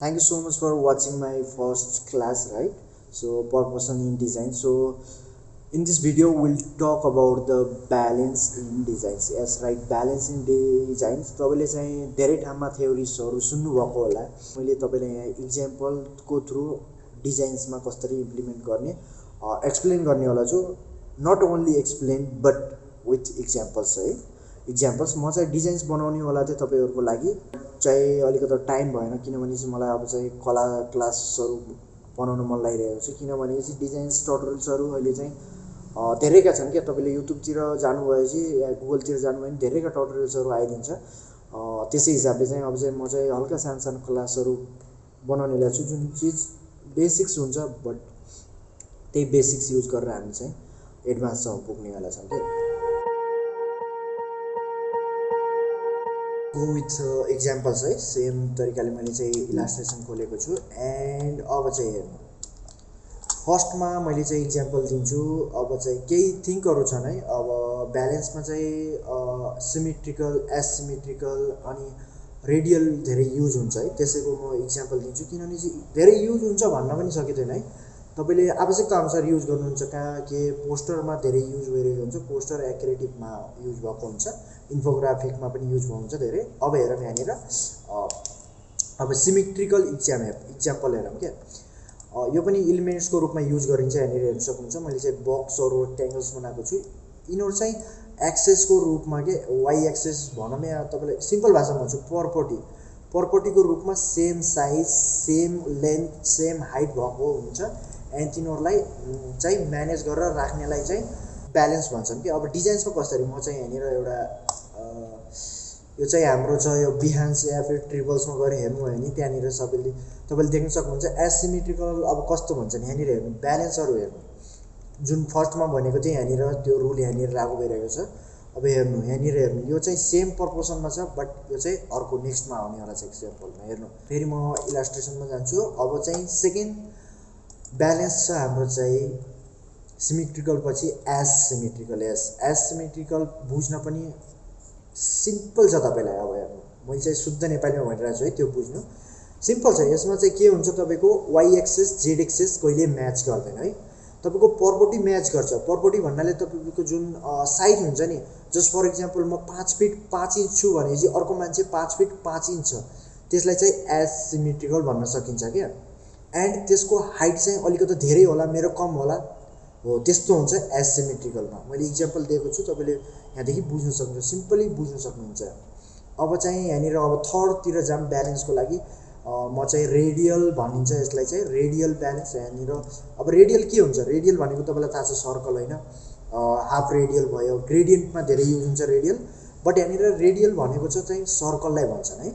thank you so much for watching my first class right? So purpose in design. So in this video we'll talk about the balance in designs. Yes right balance in designs. तपाईँले चाहिँ धेरै ठाउँमा थ्योरिजहरू सुन्नुभएको होला। मैले तपाईँलाई यहाँ इक्जाम्पलको through डिजाइन्समा कसरी इम्प्लिमेन्ट गर्ने एक्सप्लेन गर्ने होला छु not only explain but with examples है। इक्जाम्पल्स म चाहिँ डिजाइन्स बनाउने होला चाहिँ तपाईँहरूको लागि। चाहिँ अलिकति टाइम भएन किनभने चाहिँ मलाई अब चाहिँ कला क्लासहरू बनाउनु मन लागिरहेको छ। किनभने चाहिँ डिजाइन्स टटोरियल्सहरू अहिले चाहिँ धेरैका छन् क्या। तपाईँले युट्युबतिर जानुभएपछि या गुगलतिर जानुभयो भने धेरैका टटोरियल्सहरू आइदिन्छ। त्यसै हिसाबले चाहिँ अब चाहिँ म चाहिँ हल्का सानो सानो क्लासहरू बनाउने छु। जुन चिज बेसिक्स हुन्छ बट त्यही बेसिक्स युज गरेर हामी चाहिँ एडभान्ससम्म पुग्नेवाला छौँ क्या। गो विथ इक्जाम्पल्स है सेम तरिकाले मैले चाहिँ इलास्ट्रेसन खोलेको छु. एन्ड अब चाहिँ हेर्नु। फर्स्टमा मैले चाहिँ इक्जाम्पल दिन्छु। अब चाहिँ केही थिङ्कहरू छन् है? अब ब्यालेन्समा चाहिँ सिमेट्रिकल एसिमेट्रिकल अनि रेडियल धेरै युज हुन्छ है? त्यसैको म इक्जाम्पल दिन्छु। किनभने चाहिँ धेरै युज हुन्छ भन्न पनि सकिँदैन है? तपाईँले आवश्यकता अनुसार युज गर्नुहुन्छ कहाँ के पोस्टरमा धेरै युज भइरहेको हुन्छ पोस्टर एक्रेटिभमा युज भएको हुन्छ इन्फोग्राफिकमा पनि युज हुन्छ धेरै। अब हेरौँ यहाँनिर अब सिमेट्रिकल इक्जाम इक्जाम्पल हेरौँ क्या। यो पनि इलिमेन्ट्सको रूपमा युज गरिन्छ यहाँनिर हेर्न सक्नुहुन्छ। मैले चाहिँ बक्सहरू ट्याङ्गल्स बनाएको छु। यिनीहरू चाहिँ एक्सेसको रूपमा के वाइ एक्सेस भनौँ या तपाईँलाई सिम्पल भाषामा भन्छु पर्पटी पर्पटीको रूपमा same size same length same height भएको हुन्छ। तिनीहरूलाई चाहिँ म्यानेज गरेर राख्नेलाई चाहिँ ब्यालेन्स भन्छौँ कि। अब डिजाइन्समा कसरी म चाहिँ यहाँनिर एउटा यो चाहिँ हाम्रो छ यो बिहान्स या फिर ट्रिपल्समा गएर हेर्नुभयो भने त्यहाँनिर सबैले तपाईँले देख्न सक्नुहुन्छ एसिमेट्रिकल अब कस्तो भन्छ नि यहाँनिर हेर्नु ब्यालेन्सहरू हेर्नु। जुन फर्स्टमा भनेको चाहिँ यहाँनिर त्यो रुल यहाँनिर लागु भइरहेको छ। अब हेर्नु यहाँनिर हेर्नु यो चाहिँ सेम पर्पोसनमा छ बट यो चाहिँ अर्को नेक्स्टमा आउनेवाला छ एक्जाम्पलमा हेर्नु। फेरि म इलास्ट्रेसनमा जान्छु। अब चाहिँ सेकेन्ड ब्यालेन्स छ हाम्रो चाहिँ सिमेट्रिकल पछि S symmetrical S. S symmetrical बुझ्न पनि सिम्पल छ तपाईँलाई अब हेर्नु। मैले चाहिँ शुद्ध नेपालीमा भनिरहेको छु है त्यो बुझ्नु। सिम्पल छ। यसमा चाहिँ के हुन्छ तपाईँको वाइ एक्सेस जेड एक्सेस कहिले म्याच गर्दैन है। तपाईँको पर्पोटी म्याच गर्छ। पर्पोटी भन्नाले तपाईँको जुन साइज हुन्छ नि जस्ट फर इक्जाम्पल म पाँच फिट पाँच इन्च छु भनेपछि अर्को मान्छे पाँच फिट पाँच इन्च छ। त्यसलाई चाहिँ एज सिमेट्रिकल भन्न सकिन्छ क्या। एन्ड त्यसको हाइट चाहिँ अलिकति धेरै होला मेरो कम होला। हो त्यस्तो हुन्छ एसिमेट्रिकलमा मैले इक्जाम्पल दिएको छु तपाईँले यहाँदेखि बुझ्नु सक्नुहुन्छ सिम्पली बुझ्नु सक्नुहुन्छ। अब चाहिँ यहाँनिर अब थर्डतिर जाम ब्यालेन्सको लागि म चाहिँ रेडियल भनिन्छ यसलाई चाहिँ रेडियल ब्यालेन्स यहाँनिर। अब रेडियल के हुन्छ? रेडियल भनेको तपाईँलाई थाहा छ सर्कल होइन? हाफ रेडियल भयो ग्रेडियन्टमा धेरै युज हुन्छ रेडियल बट यहाँनिर रेडियल भनेको चाहिँ सर्कललाई भन्छन् है?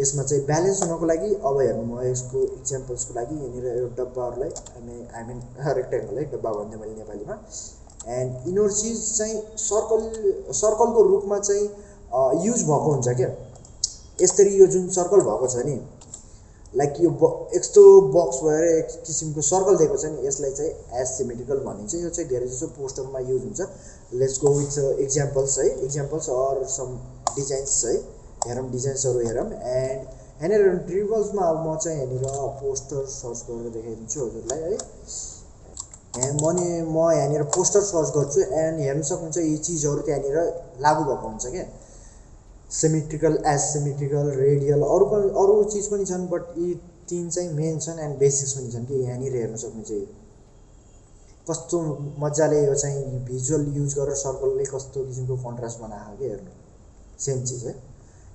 यसमा चाहिँ ब्यालेन्स हुनको लागि अब हेर्नु म यसको इक्जाम्पल्सको लागि यहाँनिर यो डब्बाहरूलाई हामी आई मिन रेक्टेङ्गल है डब्बा भन्दै मैले नेपालीमा। एन्ड यिनीहरू चिज चाहिँ सर्कल सर्कलको रूपमा चाहिँ युज भएको हुन्छ क्या। यसरी यो जुन सर्कल भएको छ नि लाइक यो ब यस्तो बक्स भएर एक किसिमको सर्कल दिएको छ नि यसलाई चाहिँ एसिमेट्रिकल भनिन्छ। यो चाहिँ धेरै जस्तो पोस्टरमा युज हुन्छ। लेट्स गो विथ इक्जाम्पल्स है। इक्जाम्पल्स अर सम डिजाइन्स है। हेरौँ डिजाइन्सहरू हेरौँ एन्ड यहाँनिर ट्रिबल्समा अब म चाहिँ यहाँनिर पोस्टर सर्च गरेर देखाइदिन्छु हजुरलाई है। एन्ड म नि म यहाँनिर पोस्टर सर्च गर्छु एन्ड हेर्नु सक्नुहुन्छ यी चिजहरू त्यहाँनिर लागु भएको हुन्छ क्या। सिमेट्रिकल एसिमेट्रिकल रेडियल अरू पनि अरू चिज पनि छन् बट यी तिन चाहिँ मेन छन् एन्ड बेसिक्स पनि छन् कि यहाँनिर हेर्नु सक्नुहुन्छ कस्तो मजाले यो चाहिँ भिजुअल युज गरेर सर्कलले कस्तो किसिमको कन्ट्रास्ट बनाएको कि हेर्नु। सेम चिज है।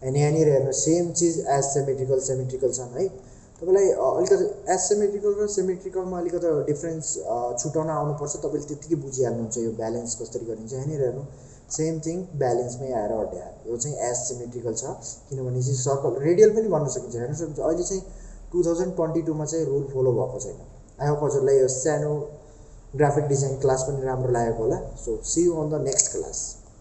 एन्ड यहाँनिर हेर्नु सेम चिज एज सेमेट्रिकल सेमेट्रिकल छन् है तपाईँलाई अलिकति एज सेमेट्रिकल र सेमेट्रिकलमा अलिकति डिफ्रेन्स छुट्याउन आउनुपर्छ। तपाईँले त्यत्तिकै बुझिहाल्नुहुन्छ यो ब्यालेन्स कसरी गरिन्छ। यहाँनिर हेर्नु सेम थिङ ब्यालेन्समै आएर अड्याएर यो चाहिँ एज सिमेट्रिकल छ। किनभने चाहिँ सर्कल रेडियल पनि भन्न सकिन्छ। हेर्नु सक्नुहुन्छ अहिले चाहिँ टु थाउजन्ड ट्वेन्टी टूमा चाहिँ रुल फलो भएको छैन। आई होप हजुरलाई यो सानो ग्राफिक डिजाइन क्लास पनि राम्रो लागेको होला। So see you on the next class